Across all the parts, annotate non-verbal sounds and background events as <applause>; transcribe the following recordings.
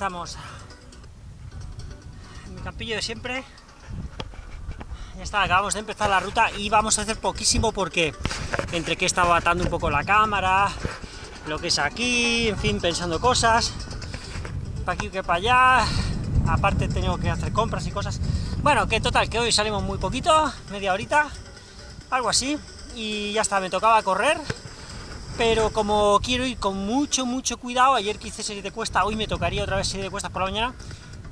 estamos. En mi campillo de siempre. Ya está, acabamos de empezar la ruta y vamos a hacer poquísimo porque entre que estaba atando un poco la cámara, lo que es aquí, en fin, pensando cosas, para aquí que para allá, aparte tengo que hacer compras y cosas. Bueno, que total, que hoy salimos muy poquito, media horita, algo así, y ya está, me tocaba correr, pero como quiero ir con mucho, mucho cuidado, ayer que hice serie de cuesta, hoy me tocaría otra vez serie de cuestas por la mañana,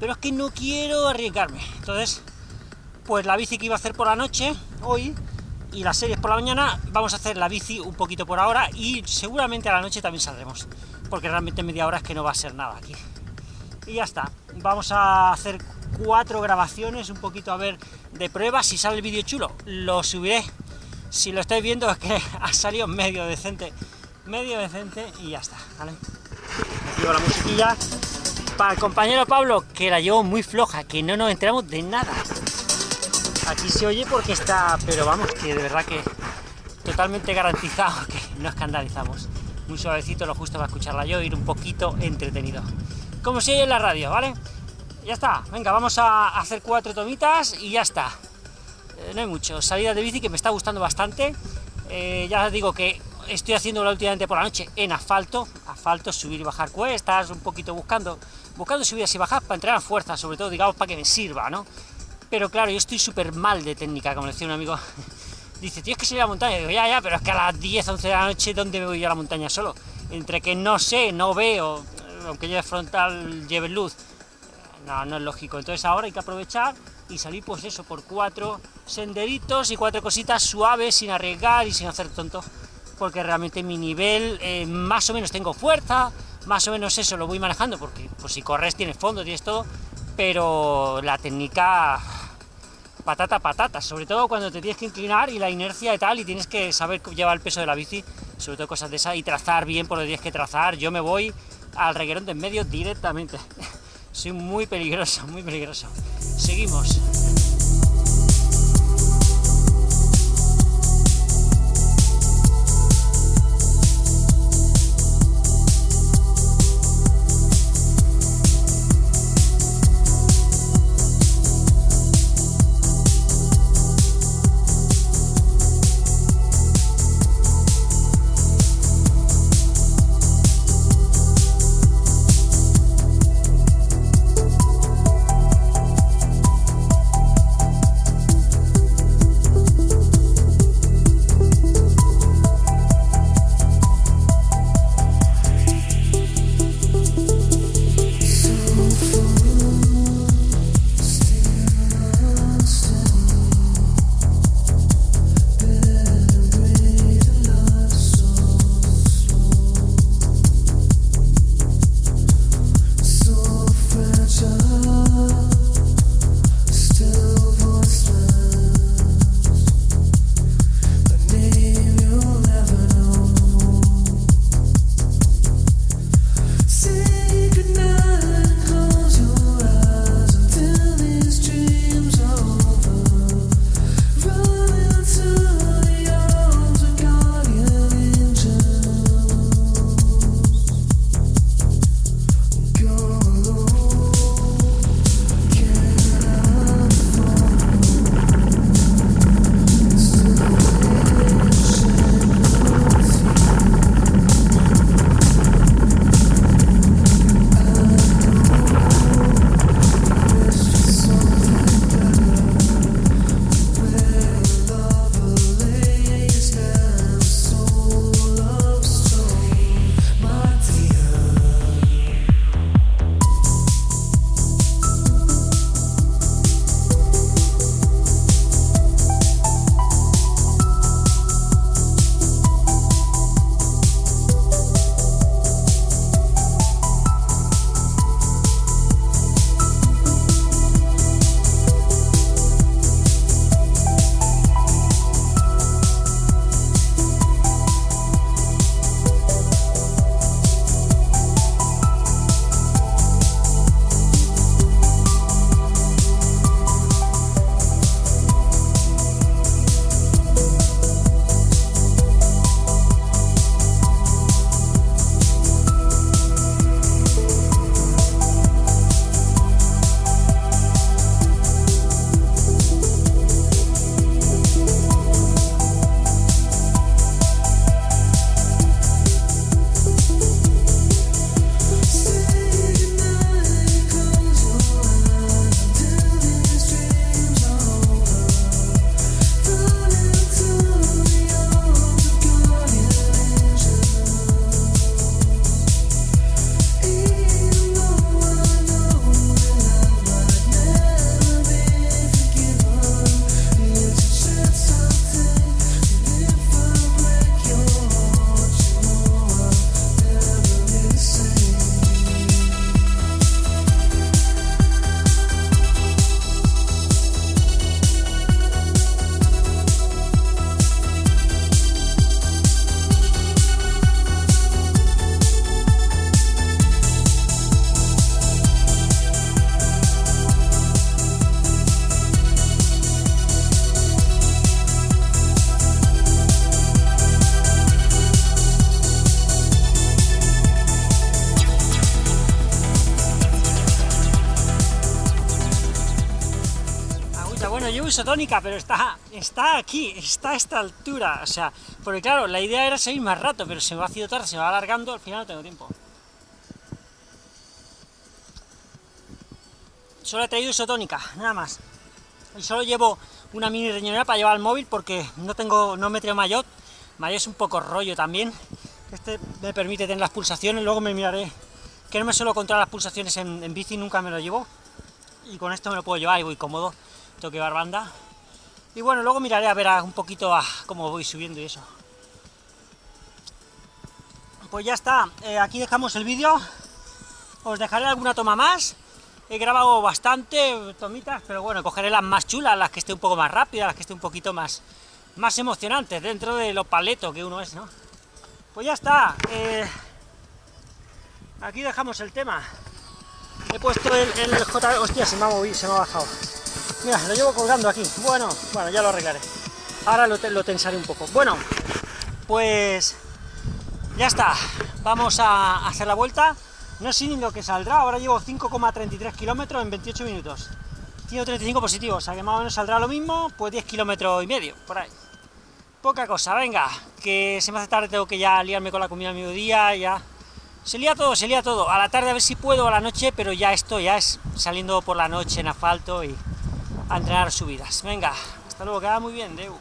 pero es que no quiero arriesgarme, entonces, pues la bici que iba a hacer por la noche, hoy, y las series por la mañana, vamos a hacer la bici un poquito por ahora, y seguramente a la noche también saldremos, porque realmente media hora es que no va a ser nada aquí. Y ya está, vamos a hacer cuatro grabaciones, un poquito a ver de prueba, si sale el vídeo chulo, lo subiré, si lo estáis viendo es que <laughs> ha salido medio decente, medio decente y ya está, ¿vale? Llevo la musiquilla para el compañero Pablo, que la llevo muy floja, que no nos enteramos de nada. Aquí se oye porque está, pero vamos, que de verdad que totalmente garantizado que no escandalizamos. Muy suavecito, lo justo para escucharla yo, ir un poquito entretenido. Como si oye en la radio, ¿vale? Ya está, venga, vamos a hacer cuatro tomitas y ya está. Eh, no hay mucho, salida de bici que me está gustando bastante. Eh, ya digo que estoy haciendo últimamente por la noche en asfalto, asfalto, subir y bajar cuestas, un poquito buscando, buscando subidas y bajas para entrenar fuerza, sobre todo, digamos, para que me sirva, ¿no? Pero claro, yo estoy súper mal de técnica, como decía un amigo, <laughs> dice, tío, es que se a la montaña, y digo, ya, ya, pero es que a las 10, 11 de la noche, ¿dónde me voy yo a la montaña solo? Entre que no sé, no veo, aunque lleve frontal, lleve luz, no, no es lógico, entonces ahora hay que aprovechar y salir pues eso, por cuatro senderitos y cuatro cositas suaves, sin arriesgar y sin hacer tonto, porque realmente mi nivel, eh, más o menos tengo fuerza, más o menos eso lo voy manejando, porque pues si corres tienes fondo, tienes todo, pero la técnica patata patata, sobre todo cuando te tienes que inclinar y la inercia y tal, y tienes que saber llevar el peso de la bici, sobre todo cosas de esas, y trazar bien por que tienes que trazar, yo me voy al reguerón de en medio directamente. <laughs> Soy muy peligroso, muy peligroso. Seguimos. Isotónica, pero está, está aquí, está a esta altura, o sea, porque claro, la idea era seguir más rato, pero se me va haciendo tarde, se va alargando, al final no tengo tiempo. Solo he traído isotónica, nada más. Y solo llevo una mini riñonera para llevar el móvil porque no tengo, no me traigo maillot. Maillot es un poco rollo también. Este me permite tener las pulsaciones, luego me miraré que no me suelo controlar las pulsaciones en, bici, nunca me lo llevo. Y con esto me lo puedo llevar y voy cómodo, tengo que llevar. Y bueno, luego miraré a ver un poquito a cómo voy subiendo y eso. Pues ya está, eh, aquí dejamos el vídeo. Os dejaré alguna toma más. He grabado bastante tomitas, pero bueno, cogeré las más chulas, las que esté un poco más rápidas, las que esté un poquito más, más emocionantes, dentro de lo paleto que uno es, ¿no? Pues ya está. Eh, aquí dejamos el tema. He puesto el, el J... Hostia, se me ha movido, se me ha bajado. Mira, lo llevo colgando aquí. Bueno, bueno, ya lo arreglaré. Ahora lo, lo tensaré un poco. Bueno, pues... Ya está. Vamos a hacer la vuelta. No sé ni lo que saldrá, ahora llevo 5,33 kilómetros en 28 minutos. 135 positivos, o sea que más o menos saldrá lo mismo, pues 10 kilómetros y medio, por ahí. Poca cosa, venga, que se me hace tarde, tengo que ya liarme con la comida al mediodía, ya... Se lía todo, se lía todo. A la tarde a ver si puedo, a la noche, pero ya esto ya es saliendo por la noche en asfalto y a entrenar subidas. Venga, hasta luego, queda muy bien, Deu.